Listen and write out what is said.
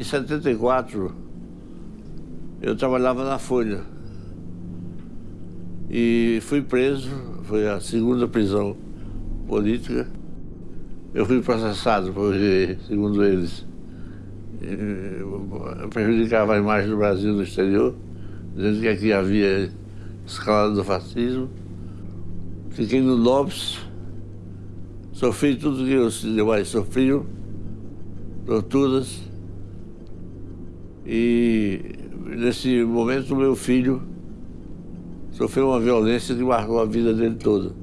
Em 74, eu trabalhava na Folha. E fui preso, foi a segunda prisão política. Eu fui processado porque, segundo eles, eu prejudicava a imagem do Brasil no exterior, dizendo que aqui havia escalada do fascismo. Fiquei no Lopes, sofri tudo que os demais sofriam, torturas. E nesse momento meu filho sofreu uma violência que marcou a vida dele toda.